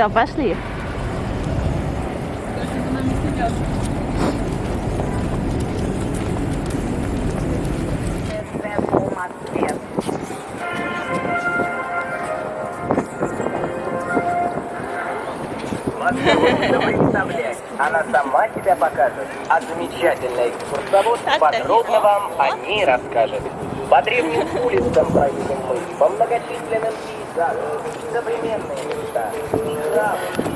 Все, пошли. Она сама тебя покажет, а замечательный экскурсовод подробно вам о ней расскажет. По древним улицам проедем мы, по многочисленным пейзажам, современные Yeah.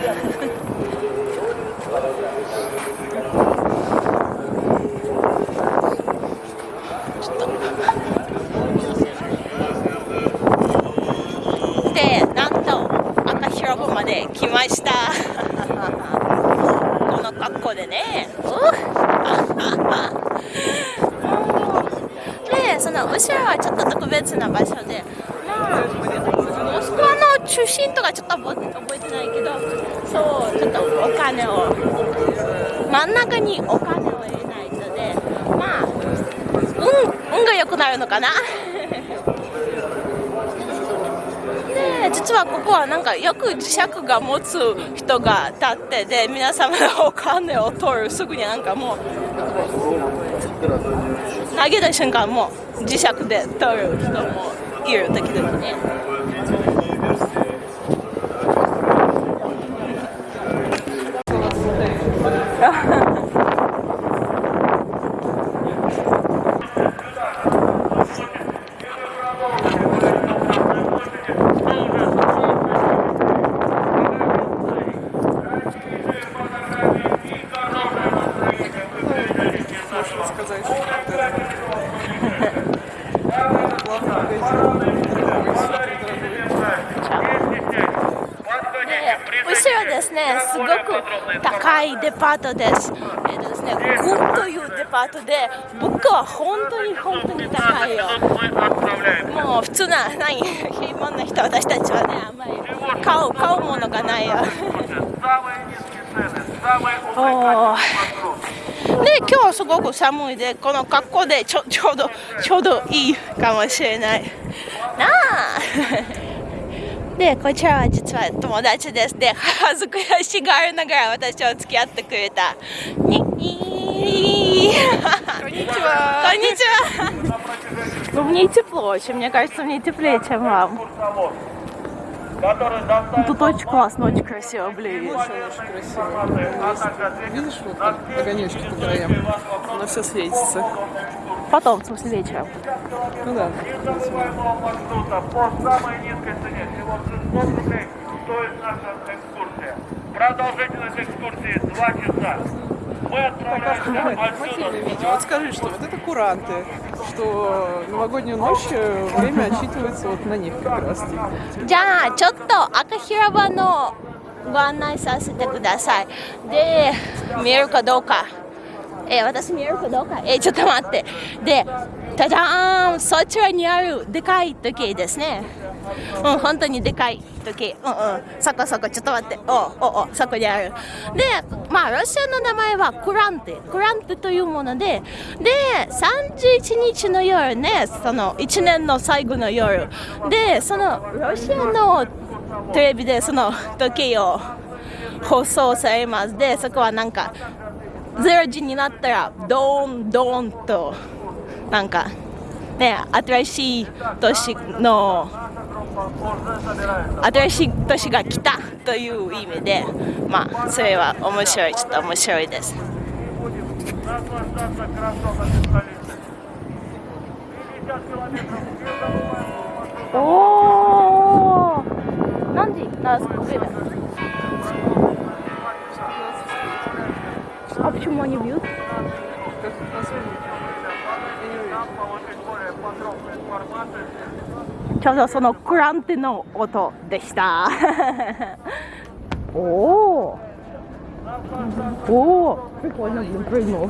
ワの中心とかちょっと覚え覚えてないけど、そう、ちょっとお金を、真ん中にお金を入れないとで、まあ、運運が良くなるのかな？で実はここはなんかよく磁石が持つ人が立ってで皆様のお金を取るすぐになんかもう投げた瞬間もう磁石で取る人もいる時々ね。So. く高いデパートです。えっとですね、グンというデパートで、物価は本当に本当に高いよ。もう普通な、何、平凡な人、私たちはね、あんまり買う、買うものがないよ。おで、今日はすごく寒いで、この格好でちょちょうど、ちょうどいいかもしれない。なあで、こちらは実は友達です。で、恥ずかしがりながら私を付き合ってくれた。に、いこんにちは。こんにちは。Ну, мне тепло очень. Мне кажется, мне теплее, чем вам. Тут очень классно, очень красиво, блин. Очень красиво. Есть, видишь, вот как огонечки по краям? Оно все светится. Потом, в смысле, вечером. Ну да. маршрута по самой низкой цене, всего 600 рублей, стоит наша экскурсия. Продолжительность экскурсии 2 часа. Мы отправляемся Массивное отсюда. видео. Вот скажи, что вот это куранты, что новогоднюю ночь э, время отсчитывается вот на них как раз. типа. じゃあちょっと赤広場のご案内させてくださいで見えるかどうかえー私見えるかどうかえーちょっと待ってで じゃじゃーんそちらにあるでかい時計ですね。うん本当にでかい時。計うんうん。そこそこちょっと待って。おおおそこにある。でまあロシアの名前はクランテ。クランテというものでで31日の夜ねその1年の最後の夜。でそのロシアのテレビでその時計を放送されます。でそこはなんか0時になったらドーンドーンと。なんかね新しい年の新しい年が来たという意味でまあそれは面白いちょっと面白いです Наслаждаться красотами столицы. 50 километров южного маршрута. おお何時なвремя А почему они бьют? ちょうどそのクランテの音でした。おお。おお。Прикольно, блин, прыгнул.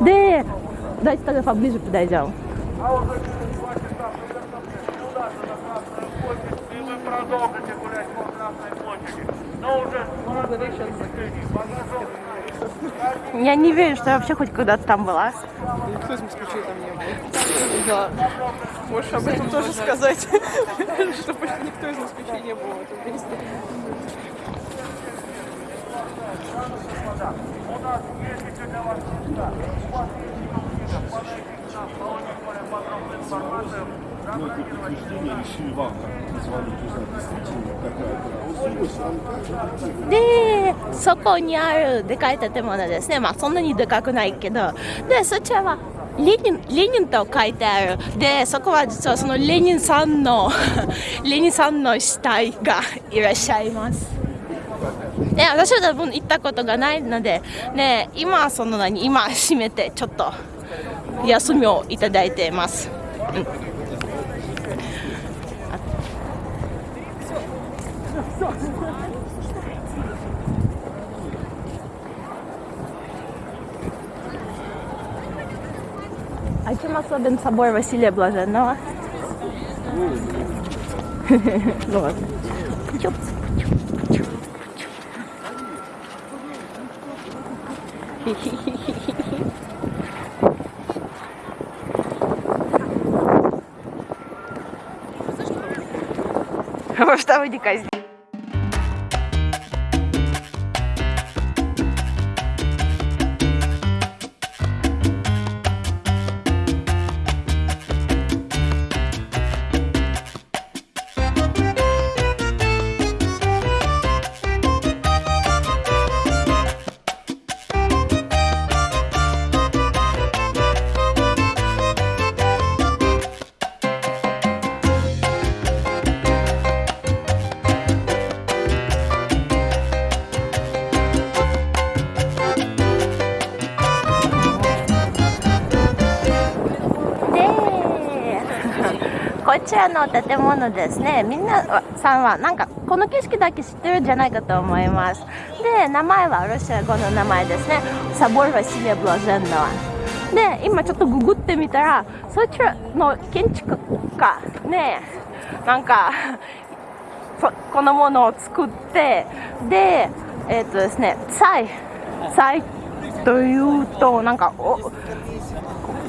Да, дайте тогда поближе подойдем. А уже через два часа приготовьтесь удастся на Красную площадь, и вы продолжите гулять по Красной площади. Но уже с разных впечатлений, багажом. Я не верю, что я вообще хоть когда-то там была. Никто из москвичей там не был. Да. Можешь об этом тоже сказать, чтобы никто из москвичей не был в этом месте. У нас есть для вас. У вас есть минут подойдите к нам, получить более подробную информацию. Знаете, подтверждение решили вам, как позвонить, узнать, действительно какая-то でそこにあるでかい建物ですねまあそんなにでかくないけどでそちらはレニンレニンと書いてあるでそこは実はそのレニンさんのレニンさんの死体がいらっしゃいますで私は多分行ったことがないのでね今はその何今閉めてちょっと 休みをいただいています、うんА чем особен собор Василия Блаженного? Ну ладно. Чуп. чтобы штабы не казнили. ちらの建物ですね。みんなさんはなんかこの景色だけ知ってるんじゃないかと思います。で名前はロシア語の名前ですね。サボル・ワシリア・ブロゼンノで今ちょっとググってみたらそちらの建築家ね。なんかこのものを作ってでえっ、とですねサイサイというとなんかお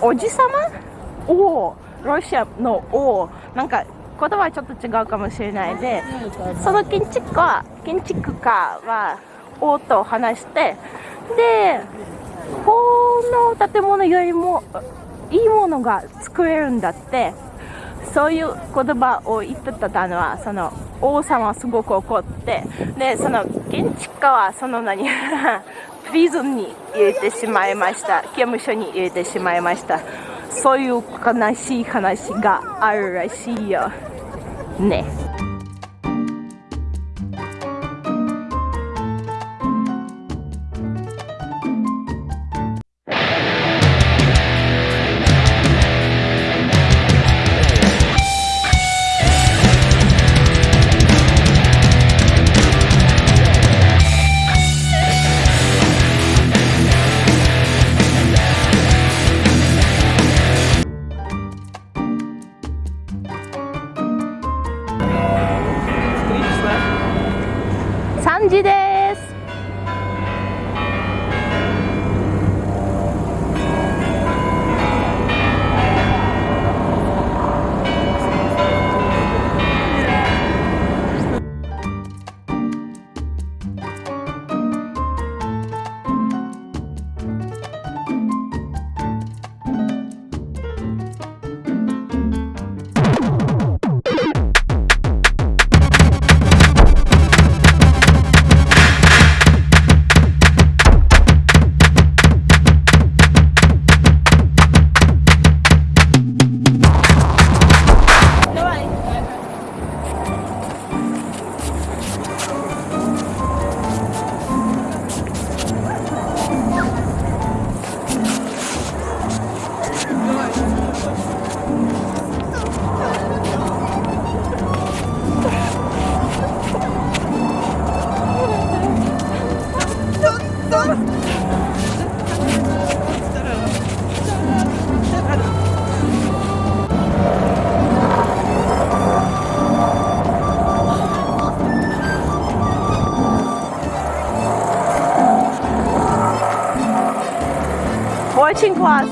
おじさまをロシアの王なんか言葉はちょっと違うかもしれないでその建築家建築家は王と話してでこの建物よりもいいものが作れるんだってそういう言葉を言ってたのはその王様はすごく怒ってでその建築家はその何 プリズンに入れてしまいました刑務所に入れてしまいました。そういう悲しい話があるらしいよね。辛苦啊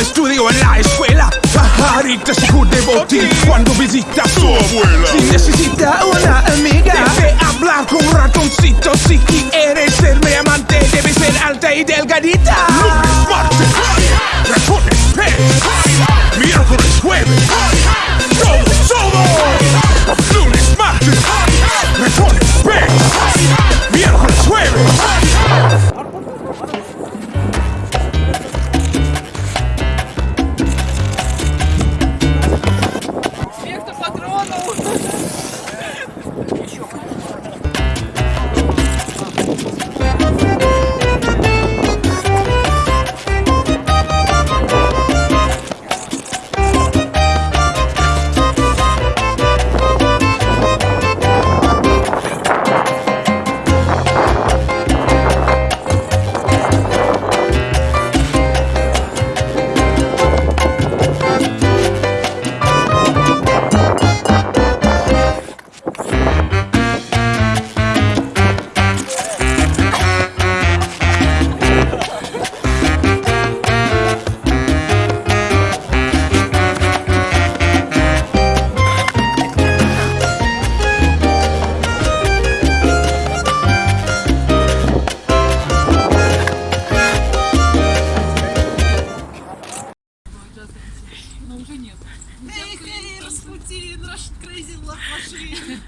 estudio en la escuela. Pajarita se de botín cuando visita a su abuela. Si necesita una amiga, debe hablar con un ratoncito. Si quieres ser mi amante, debe ser alta y delgadita. Lunes, martes, ratones, pez. Miércoles, jueves, todos Пути Russian Crazy Love Machine.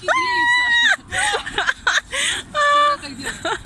Кидреются. Всегда так делают.